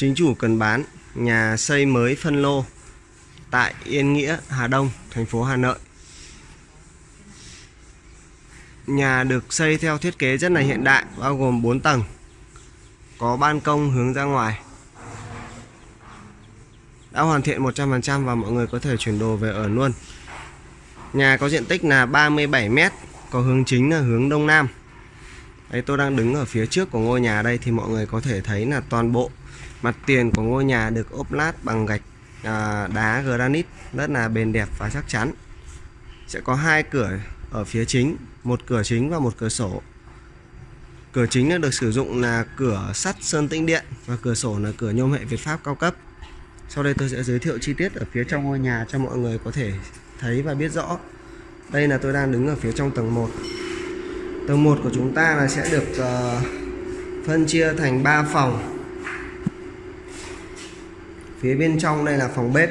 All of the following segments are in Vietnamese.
Chính chủ cần bán nhà xây mới phân lô tại Yên Nghĩa, Hà Đông, thành phố Hà Nội. Nhà được xây theo thiết kế rất là hiện đại, bao gồm 4 tầng. Có ban công hướng ra ngoài. Đã hoàn thiện 100% và mọi người có thể chuyển đồ về ở luôn. Nhà có diện tích là 37 m, có hướng chính là hướng đông nam. Đây tôi đang đứng ở phía trước của ngôi nhà đây thì mọi người có thể thấy là toàn bộ mặt tiền của ngôi nhà được ốp lát bằng gạch à, đá granite rất là bền đẹp và chắc chắn. Sẽ có hai cửa ở phía chính, một cửa chính và một cửa sổ. Cửa chính được sử dụng là cửa sắt sơn tĩnh điện và cửa sổ là cửa nhôm hệ Việt Pháp cao cấp. Sau đây tôi sẽ giới thiệu chi tiết ở phía trong ngôi nhà cho mọi người có thể thấy và biết rõ. Đây là tôi đang đứng ở phía trong tầng 1. Tầng 1 của chúng ta là sẽ được uh, phân chia thành 3 phòng. Phía bên trong đây là phòng bếp.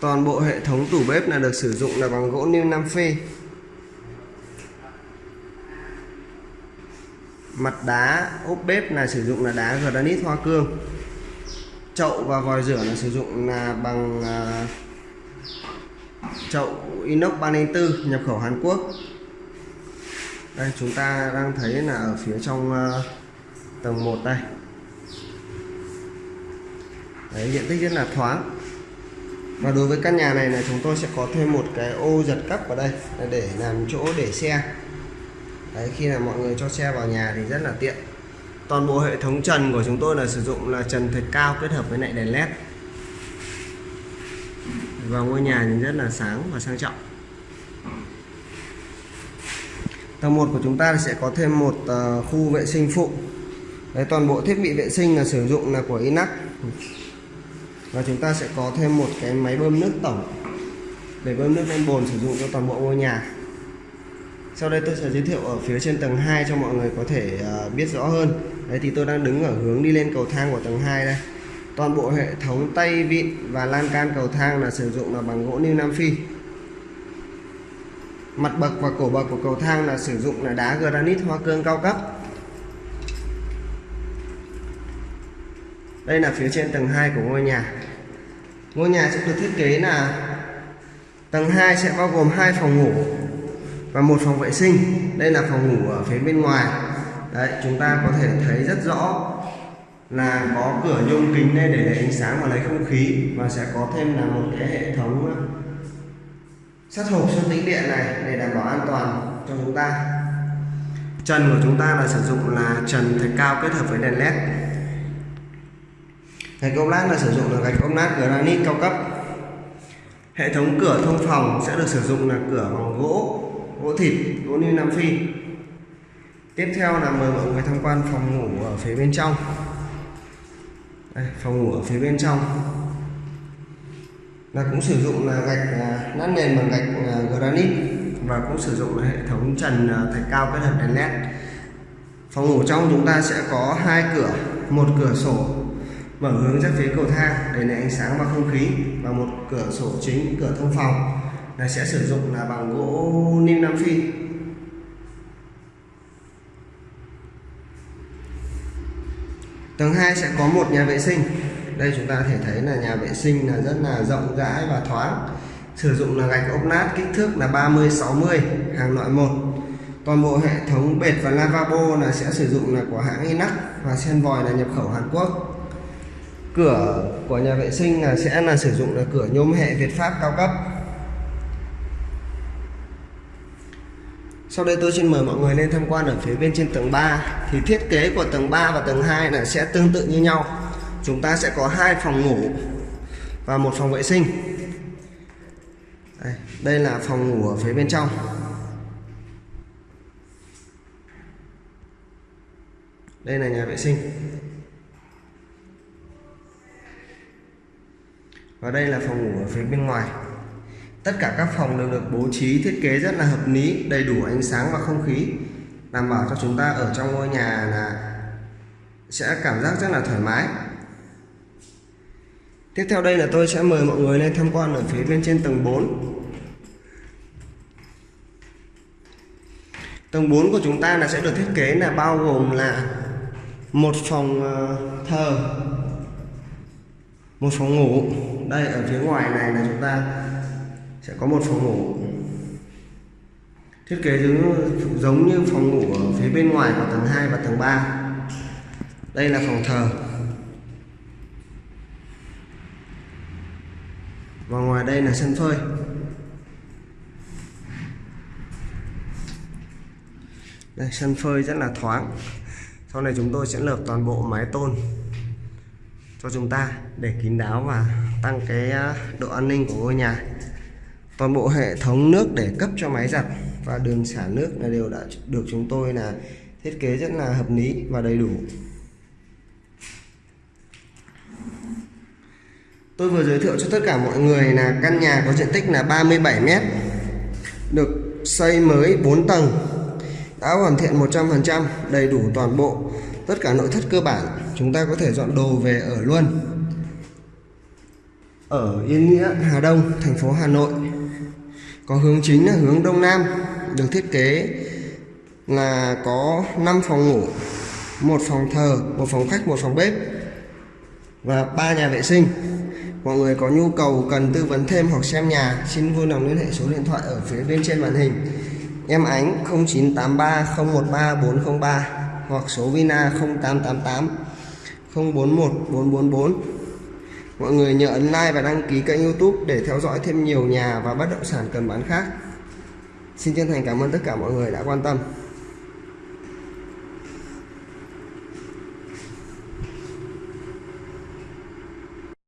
Toàn bộ hệ thống tủ bếp là được sử dụng là bằng gỗ niêm Nam Phi. Mặt đá, ốp bếp là sử dụng là đá granite hoa cương. Chậu và vòi rửa là sử dụng là bằng à, chậu inox 304 nhập khẩu Hàn Quốc đây chúng ta đang thấy là ở phía trong uh, tầng 1 đây. Đấy, diện tích rất là thoáng. Và đối với căn nhà này là chúng tôi sẽ có thêm một cái ô giật cấp vào đây để làm chỗ để xe. Đấy, khi là mọi người cho xe vào nhà thì rất là tiện. Toàn bộ hệ thống trần của chúng tôi là sử dụng là trần thạch cao kết hợp với lại đèn led. Và ngôi nhà thì rất là sáng và sang trọng. Tầng 1 của chúng ta sẽ có thêm một uh, khu vệ sinh phụ. Đấy, toàn bộ thiết bị vệ sinh là sử dụng là của Inac và chúng ta sẽ có thêm một cái máy bơm nước tổng. Để bơm nước lên bồn sử dụng cho toàn bộ ngôi nhà. Sau đây tôi sẽ giới thiệu ở phía trên tầng 2 cho mọi người có thể uh, biết rõ hơn. Đấy thì tôi đang đứng ở hướng đi lên cầu thang của tầng 2 đây. Toàn bộ hệ thống tay vịn và lan can cầu thang là sử dụng là bằng gỗ lưu Nam Phi mặt bậc và cổ bậc của cầu thang là sử dụng là đá granite hoa cương cao cấp. Đây là phía trên tầng 2 của ngôi nhà. Ngôi nhà sẽ được thiết kế là tầng 2 sẽ bao gồm hai phòng ngủ và một phòng vệ sinh. Đây là phòng ngủ ở phía bên ngoài. Đấy, chúng ta có thể thấy rất rõ là có cửa nhôm kính đây để lấy ánh sáng và lấy không khí và sẽ có thêm là một cái hệ thống sắt hộp sơn tĩnh điện này để đảm bảo an toàn cho chúng ta. Trần của chúng ta là sử dụng là trần thạch cao kết hợp với đèn led. Gạch ốp lát là sử dụng là gạch ốp lát granite cao cấp. Hệ thống cửa thông phòng sẽ được sử dụng là cửa bằng gỗ gỗ thịt gỗ như nam phi. Tiếp theo là mời mọi người tham quan phòng ngủ ở phía bên trong. Đây, phòng ngủ ở phía bên trong là cũng sử dụng là gạch à, nát nền bằng gạch à, granite. Và cũng sử dụng là hệ thống trần à, thạch cao kết hợp đèn led. Phòng ngủ trong chúng ta sẽ có hai cửa, một cửa sổ mở hướng ra phía cầu thang để lấy ánh sáng và không khí và một cửa sổ chính, cửa thông phòng. Là sẽ sử dụng là bằng gỗ nim nam phi. Tầng 2 sẽ có một nhà vệ sinh đây chúng ta có thể thấy là nhà vệ sinh là rất là rộng rãi và thoáng. Sử dụng là gạch ốp lát kích thước là 30 60 hàng loại một. Toàn bộ hệ thống bệt và lavabo là sẽ sử dụng là của hãng Inac và sen vòi là nhập khẩu Hàn Quốc. Cửa của nhà vệ sinh là sẽ là sử dụng là cửa nhôm hệ Việt Pháp cao cấp. Sau đây tôi xin mời mọi người lên tham quan ở phía bên trên tầng 3 Thì thiết kế của tầng 3 và tầng 2 là sẽ tương tự như nhau. Chúng ta sẽ có hai phòng ngủ và một phòng vệ sinh. Đây, đây là phòng ngủ ở phía bên trong. Đây là nhà vệ sinh. Và đây là phòng ngủ ở phía bên ngoài. Tất cả các phòng đều được bố trí thiết kế rất là hợp lý Đầy đủ ánh sáng và không khí Đảm bảo cho chúng ta ở trong ngôi nhà là Sẽ cảm giác rất là thoải mái. Tiếp theo đây là tôi sẽ mời mọi người lên tham quan ở phía bên trên tầng 4 Tầng 4 của chúng ta là sẽ được thiết kế là bao gồm là một phòng ờ, thờ, một phòng ngủ. Đây ở phía ngoài này là chúng ta sẽ có một phòng ngủ. Thiết kế giống, giống như phòng ngủ ở phía bên ngoài của tầng 2 và tầng 3. Đây là phòng thờ. Và ngoài đây là sân phơi. đây, sân phơi rất là thoáng. Sau này chúng tôi sẽ lợp toàn bộ mái tôn cho chúng ta để kín đáo và tăng cái à, độ an ninh của ngôi nhà. Toàn bộ hệ thống nước để cấp cho máy giặt và đường xả nước là đều đã được chúng tôi là thiết kế rất là hợp lý và đầy đủ. Tôi vừa giới thiệu cho tất cả mọi người là căn nhà có diện tích là 37 mét, được xây mới 4 tầng, đã hoàn thiện 100% đầy đủ toàn bộ tất cả nội thất cơ bản. Chúng ta có thể dọn đồ về ở luôn. Ở Yên Nghĩa, Hà Đông, thành phố Hà Nội, có hướng chính là hướng Đông Nam, được thiết kế là có 5 phòng ngủ, một phòng thờ, một phòng khách, một phòng bếp và ba nhà vệ sinh mọi người có nhu cầu, cần tư vấn thêm hoặc xem nhà, xin vui lòng liên hệ số điện thoại ở phía bên trên màn hình Em Ánh 0983 013 403 hoặc số Vina 0888 041 444. Mọi người nhớ ấn like và đăng ký kênh YouTube để theo dõi thêm nhiều nhà và bất động sản cần bán khác. Xin chân thành cảm ơn tất cả mọi người đã quan tâm.